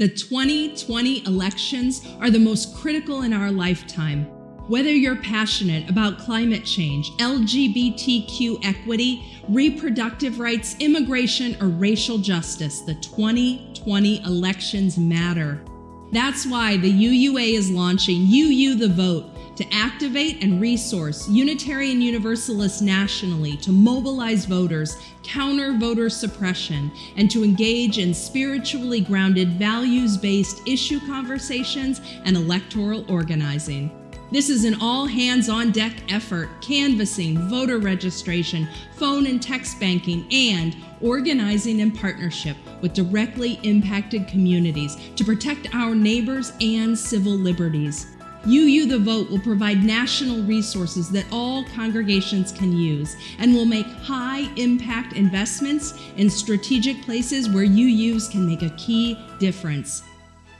The 2020 elections are the most critical in our lifetime. Whether you're passionate about climate change, LGBTQ equity, reproductive rights, immigration, or racial justice, the 2020 elections matter. That's why the UUA is launching UU the Vote to activate and resource Unitarian Universalists nationally to mobilize voters, counter voter suppression, and to engage in spiritually grounded, values based issue conversations and electoral organizing. This is an all hands on deck effort, canvassing, voter registration, phone and text banking, and organizing in partnership with directly impacted communities to protect our neighbors and civil liberties. UU the Vote will provide national resources that all congregations can use and will make high impact investments in strategic places where UUs can make a key difference.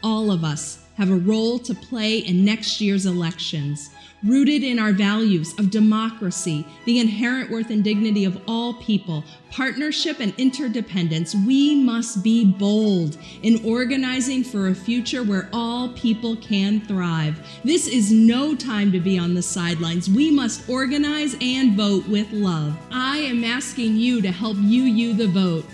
All of us have a role to play in next year's elections rooted in our values of democracy, the inherent worth and dignity of all people, partnership and interdependence, we must be bold in organizing for a future where all people can thrive. This is no time to be on the sidelines. We must organize and vote with love. I am asking you to help UU the vote.